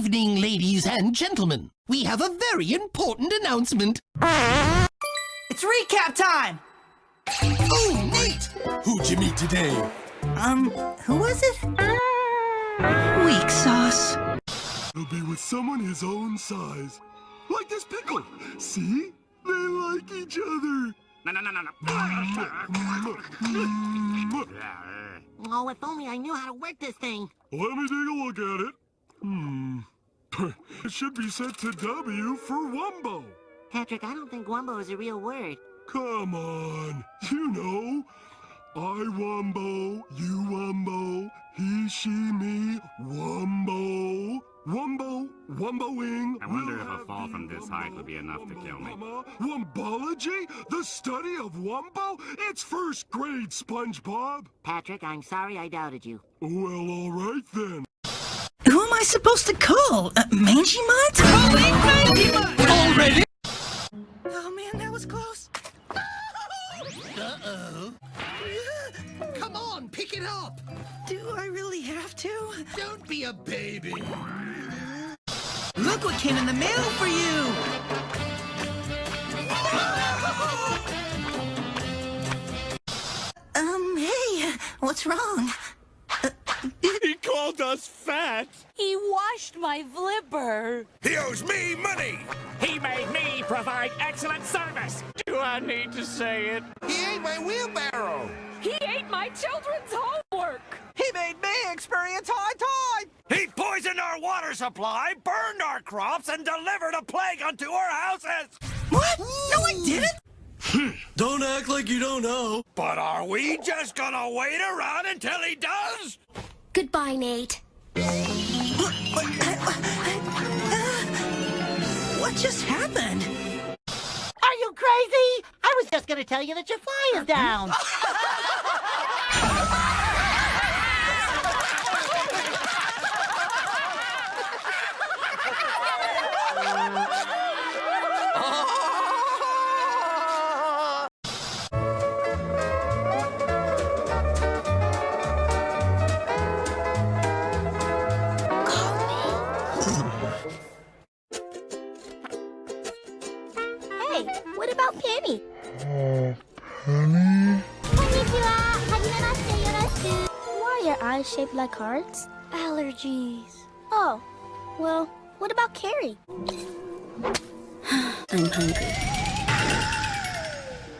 evening, ladies and gentlemen. We have a very important announcement. It's recap time! Oh, Nate! Who'd you meet today? Um, who was it? Weak sauce. He'll be with someone his own size. Like this pickle. See? They like each other. No, no, no, no, no. Oh, if only I knew how to work this thing. Let me take a look at it. Hmm. it should be set to W for Wumbo. Patrick, I don't think Wumbo is a real word. Come on. You know. I Wumbo, you Wumbo, he, she, me, Wumbo. Wumbo, Wumboing. I wonder we'll if a fall from this height would be enough to kill me. Wumbomama. Wumbology? The study of Wumbo? It's first grade, SpongeBob. Patrick, I'm sorry I doubted you. Well, all right then. I supposed to call? Uh, Mangy Mutt? Already? Oh man, that was close. Uh-oh. Come on, pick it up. Do I really have to? Don't be a baby. Look what came in the mail for you! Um, hey, what's wrong? He called us fat. He washed my flipper. He owes me money. He made me provide excellent service. Do I need to say it? He ate my wheelbarrow. He ate my children's homework. He made me experience high tide! He poisoned our water supply, burned our crops, and delivered a plague unto our houses. What? No, I hmm. didn't! Hmm. Don't act like you don't know. But are we just gonna wait around until he does? Goodbye, Nate. What just happened? Are you crazy? I was just gonna tell you that your fly is down. eyes shaped like hearts? Allergies. Oh, well, what about Carrie? I'm hungry.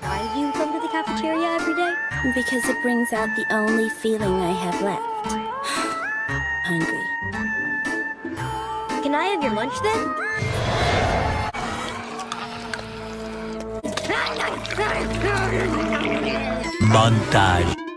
Why do you come to the cafeteria every day? Because it brings out the only feeling I have left. hungry. Can I have your lunch then? Montage.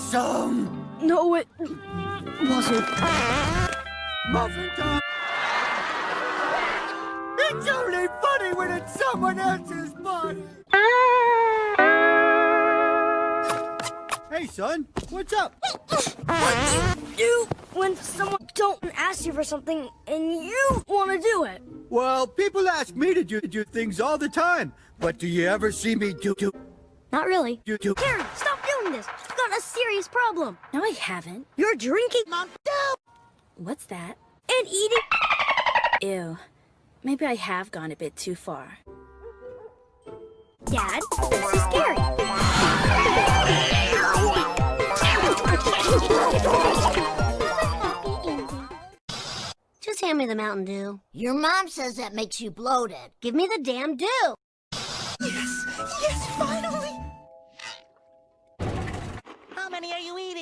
Awesome! No, it wasn't. Muffin time! It's only funny when it's someone else's body! Hey, son, what's up? What do you do when someone don't ask you for something and you want to do it? Well, people ask me to do, do things all the time, but do you ever see me do do Not really. do do? Carrie, stop doing this. You've got a serious problem. No, I haven't. You're drinking. Mom, no. What's that? And eating. Ew. Maybe I have gone a bit too far. Dad, this is scary. Just hand me the Mountain Dew. Your mom says that makes you bloated. Give me the damn dew. Yes! Yes, finally!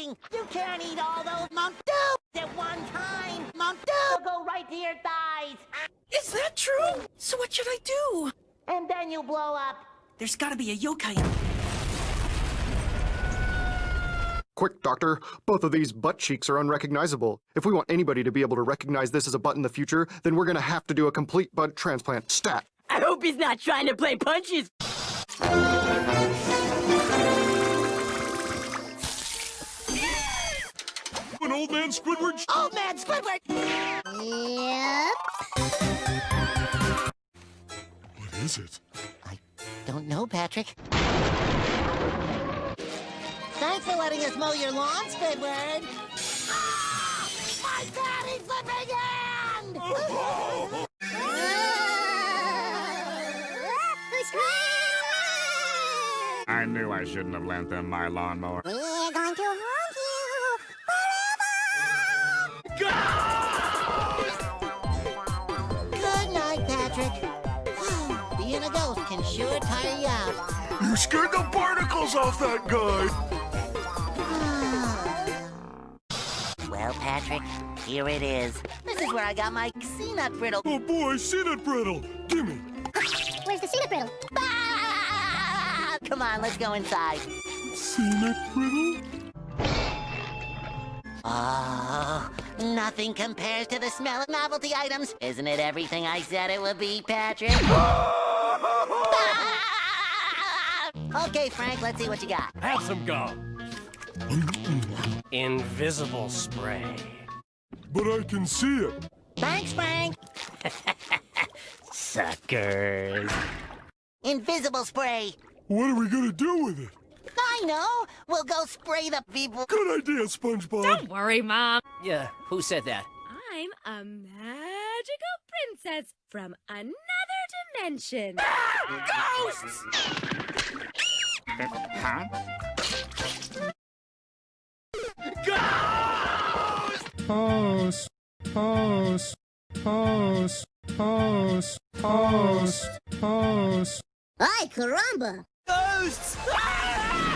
Are you eating? You can't eat all those Mount Dew at one time. Mount Dew will go right to your thighs. Is that true? So what should I do? And then you'll blow up. There's gotta be a yokai in Quick, doctor. Both of these butt cheeks are unrecognizable. If we want anybody to be able to recognize this as a butt in the future, then we're gonna have to do a complete butt transplant. Stat. I hope he's not trying to play punches. Old man Squidward? Old man Squidward! Yep. What is it? I don't know, Patrick. Thanks for letting us mow your lawn, Squidward. Ah! My daddy flipping hand! I knew I shouldn't have lent them my lawnmower. You scared the barnacles off that guy! Well, Patrick, here it is. This is where I got my nut brittle. Oh boy, peanut brittle! Gimme! Where's the peanut brittle? Ah! Come on, let's go inside. Peanut brittle? Oh, nothing compares to the smell of novelty items. Isn't it everything I said it would be, Patrick? Okay, Frank, let's see what you got. Have some gum. Invisible spray. But I can see it. Thanks, Frank. Suckers. Invisible spray. What are we gonna do with it? I know. We'll go spray the people. Good idea, SpongeBob. Don't worry, Mom. Yeah, who said that? I'm a magical princess from another dimension. Ah, Ghosts! Huh? Post. Post. Post. Post. Post. Post. Ay, caramba. Ghosts! We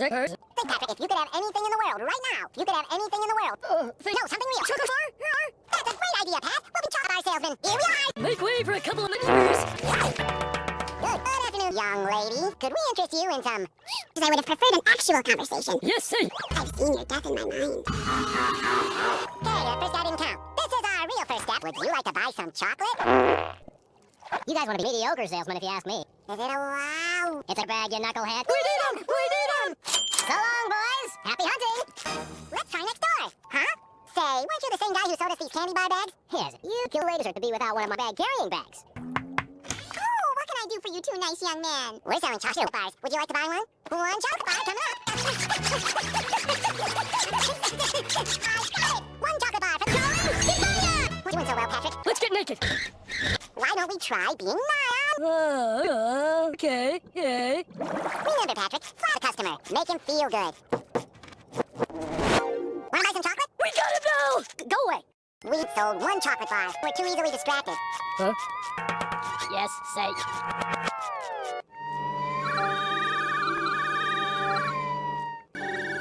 Think, Patrick, if you could have anything in the world right now, if you could have anything in the world. no, something real. Chocolate bar? That's a great idea, Pat. We'll be chocolate bar salesmen. Here we are. Make way for a couple of maneuvers. Good, good afternoon, young lady. Could we interest you in some? Because I would have preferred an actual conversation. Yes, sir. I've seen your death in my mind. Okay, uh, first I didn't count. This is our real first step. Would you like to buy some chocolate? You guys want to be mediocre salesmen if you ask me. Is it a wow? It's a bag, you knucklehead. We need him. We need him. So long, boys. Happy hunting. Let's try next door. Huh? Say, weren't you the same guy who sold us these candy bar bags? Yes. You kill ladies to be without one of my bag carrying bags. Oh, what can I do for you two nice young men? We're selling chocolate bars. Would you like to buy one? One chocolate bar coming up. I got it. One chocolate doing so well, Patrick. Let's get naked. Why don't we try being nylon? Uh, okay, okay. Remember, Patrick, fly the customer. Make him feel good. Wanna buy some chocolate? We got now. G- Go away. We sold one chocolate bar. We're too easily distracted. Huh? Yes, say.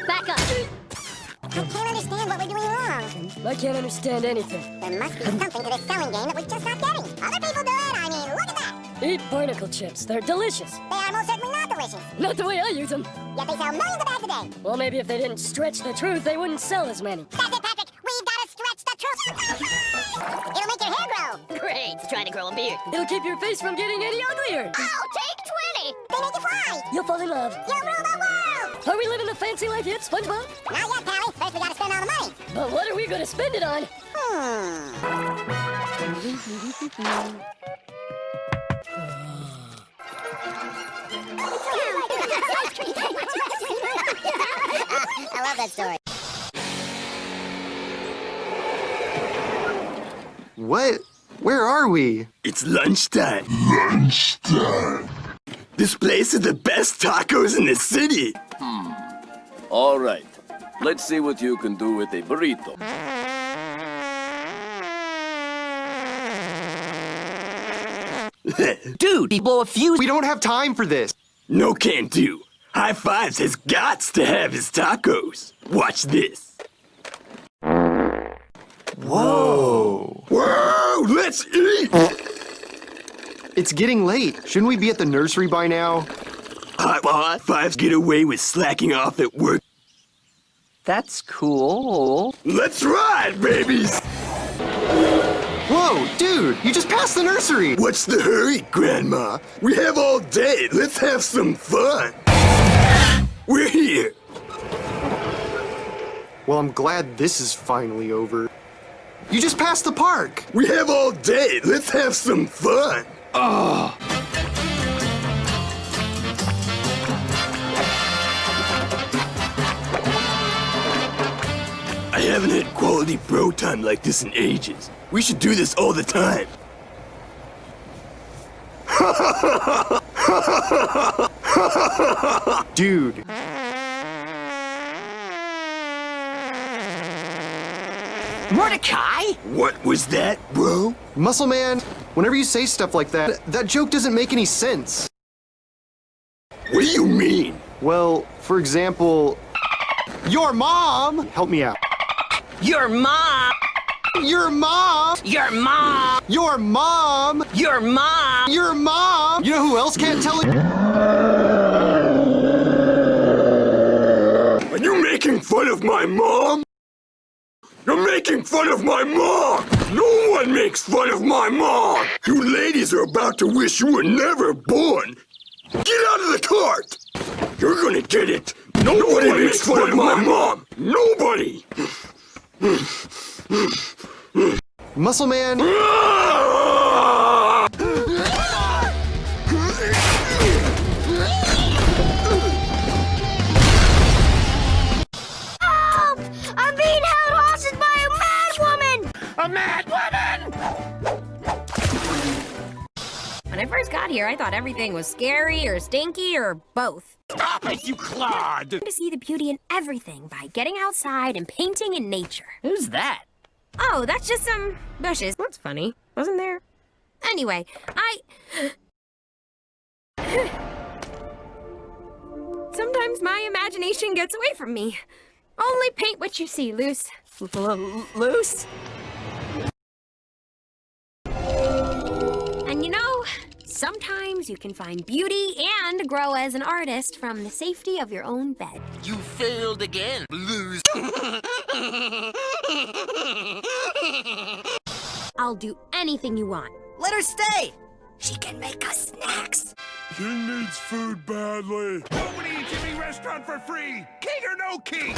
Back up. I can't understand what we're doing wrong. I can't understand anything. There must be something to this selling game that we're just not getting. Other people do it. I mean, look at that. Eat barnacle chips. They're delicious. They are most certainly not delicious. Not the way I use them. Yet they sell millions of bags a day. Well, maybe if they didn't stretch the truth, they wouldn't sell as many. That's it, Patrick. We've got to stretch the truth. It'll make your hair grow. Great. It's trying to grow a beard. It'll keep your face from getting any uglier. Oh, take 20. They make you fly. You'll fall in love. You'll rule the world. Are we living the fancy life yet, SpongeBob? Not yet, Pally. First, we got to spend all the money. But what are we going to spend it on? Hmm. I love that story. What? Where are we? It's lunchtime. Lunchtime. This place is the best tacos in the city. All right. Let's see what you can do with a burrito. Dude, he blow a fuse. We don't have time for this. No can do. High Fives has gots to have his tacos. Watch this. Whoa. Whoa, let's eat! It's getting late. Shouldn't we be at the nursery by now? High, high Fives get away with slacking off at work. That's cool. Let's ride, babies! Whoa, dude, you just passed the nursery. What's the hurry, Grandma? We have all day. Let's have some fun. We're here. Well, I'm glad this is finally over. You just passed the park. We have all day. Let's have some fun. Oh. Haven't had quality bro time like this in ages. We should do this all the time. Dude. Mordecai? What was that, bro? Muscle Man, whenever you say stuff like that, that joke doesn't make any sense. What do you mean? Well, for example, your mom. Help me out. Your mom! Your mom! Your mom! Your mom! Your mom! Your mom! You know who else can't tell it? Are you making fun of my mom? You're making fun of my mom! No one makes fun of my mom! You ladies are about to wish you were never born! Get out of the cart! You're gonna get it! Nobody, Nobody makes fun of my mom! Nobody! Muscle Man. Help! I'm being held hostage by a mad woman! A mad woman! When I first got here, I thought everything was scary or stinky or both. Stop it, you clod! To see the beauty in everything by getting outside and painting in nature. Who's that? Oh, that's just some bushes. That's funny, wasn't there? Anyway, I... Sometimes my imagination gets away from me. Only paint what you see, Luz. Luz? And sometimes you can find beauty and grow as an artist from the safety of your own bed. You failed again, Lose. I'll do anything you want. Let her stay! She can make us snacks. King needs food badly. Nobody eats Jimmy restaurant for free! King or no king!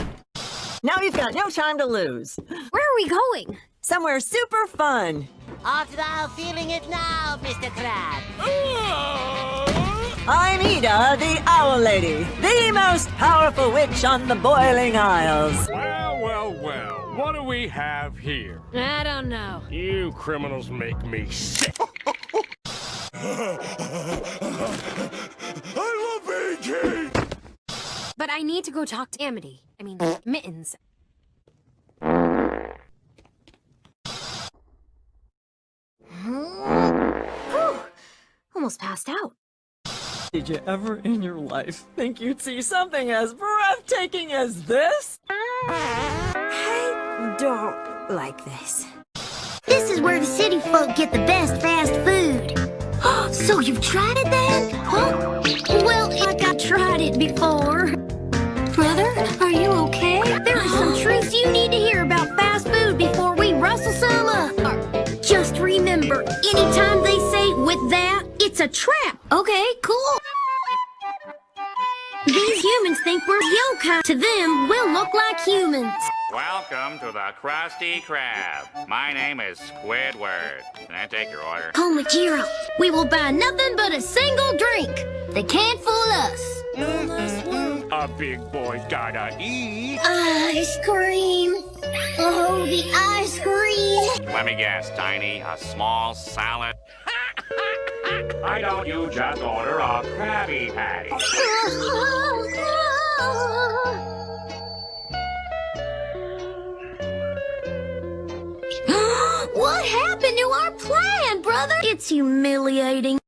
Now you've got no time to lose. Where are we going? Somewhere super fun. After thou feeling it now, Mr. Crab. Ah! I'm Eda, the Owl Lady, the most powerful witch on the Boiling Isles. Well, well, well. What do we have here? I don't know. You criminals make me sick. I love being king! But I need to go talk to Amity. I mean, Mittens. Whew. Almost passed out. Did you ever in your life think you'd see something as breathtaking as this? I don't like this. This is where the city folk get the best fast food. so you've tried it then? Huh? Well, like I tried it before. Brother, are you okay? There are some truths you need to hear anytime they say with that, it's a trap. Okay, cool. These humans think we're yokai. To them, we'll look like humans. Welcome to the Krusty Krab. My name is Squidward. Can I take your order? Jiro, we will buy nothing but a single drink. They can't fool. A big boy gotta eat. Ice cream. Oh, the ice cream. Let me guess, Tiny. A small salad? Why don't you just order a Krabby Patty? what happened to our plan, brother? It's humiliating.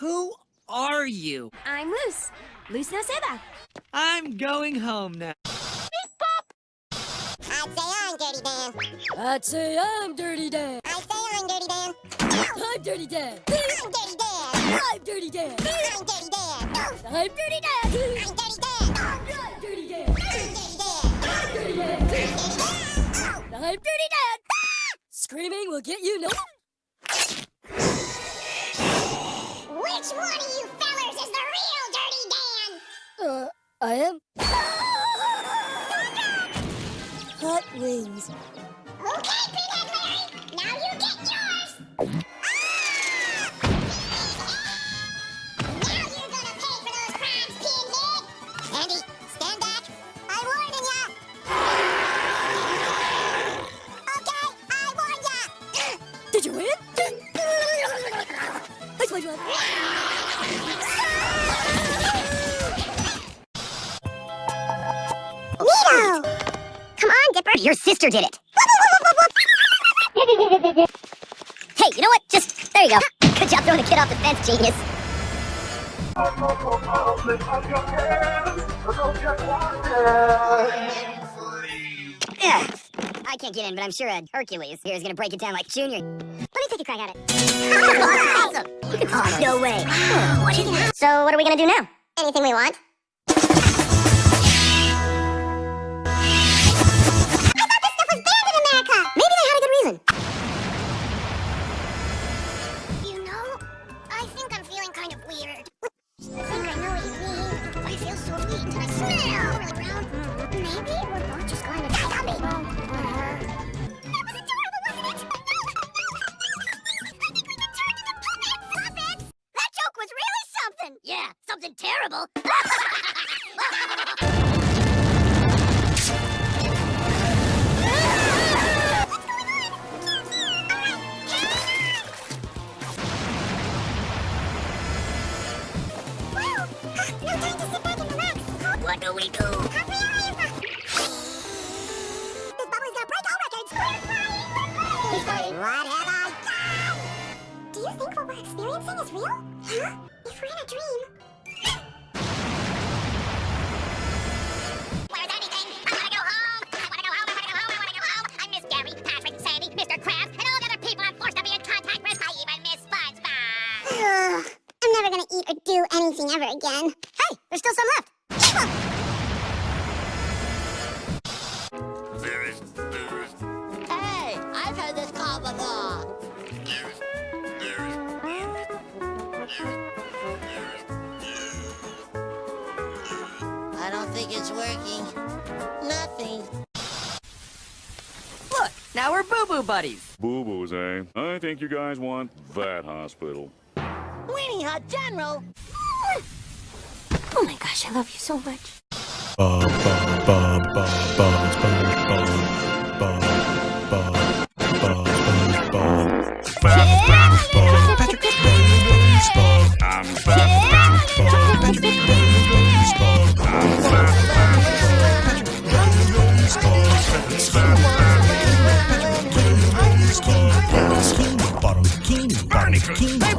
Who are you? I'm Loose. Luz Noceda. I'm going home now. I'd say I'm Dirty Dan. I'd say I'm Dirty Dan. I say I'm Dirty Dan. I'm Dirty Dan. I'm Dirty Dan. I'm Dirty Dan. I'm Dirty Dan. I'm Dirty Dan. I'm Dirty Dan. I'm Dirty Dan. I'm Dirty Dan. Dirty Dan. I'm Dirty Dan. Screaming will get you no. Which one of you Uh, I am. Hot wings. Okay, Pinhead Larry. Now you Did it. hey, you know what? Just, there you go. Good job throwing the kid off the fence, genius. I can't get in, but I'm sure uh, Hercules here is gonna break it down like Junior. Let me take a crack at it. awesome! Oh, no way. what is that? So, what are we gonna do now? Anything we want. Something terrible. What do we do? This bubbly's gonna break all records! What have I done? Do you think what we're experiencing is real? Huh? If we're in a dream. Think you guys want that hospital. Weenie Hut General. Oh my gosh, I love you so much. Bum, bum, bum, bum, bum, SpongeBob. Bum, bum, King